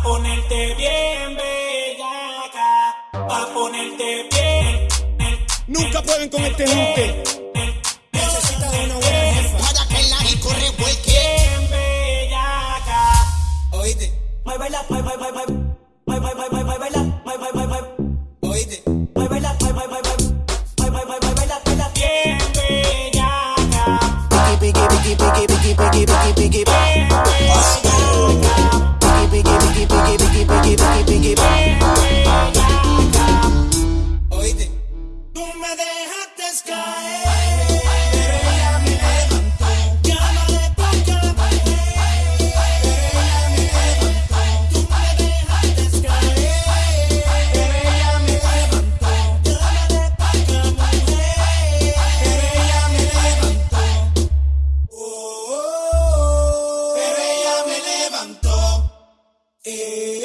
Pa' ponerte bien bellaca, pa' ponerte bien. Nunca pueden con este junte. Necesitas una buena jefa. Para que la disco revuelque. Bien bellaca. Oíste, Muévela, mueve, mueve, mueve. Mueve, mueve, mueve, muévela. Mueve, mueve, mueve. oíste. Muévela, mueve, mueve, mueve. Mueve, mueve, muévela, muévela. Bien bellaca. Piki, piki, piki, Hey.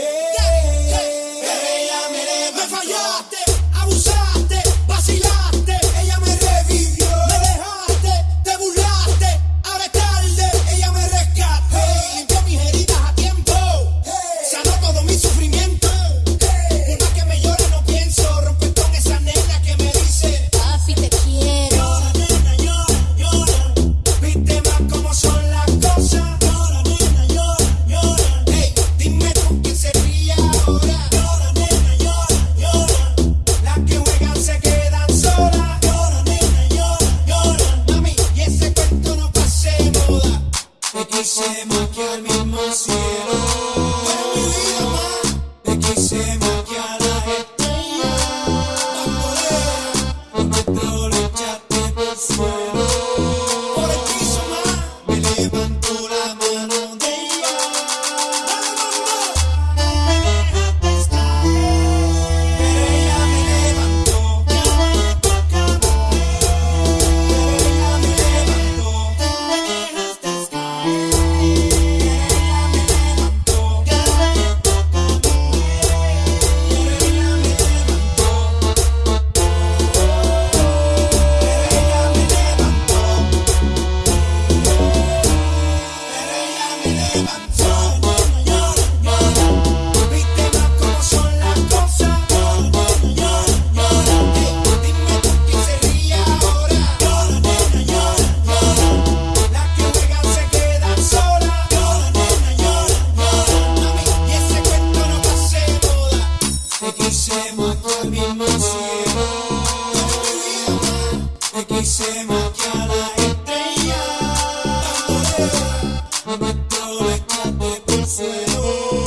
y se mocha la estrella. Dándole, dándole, dándole,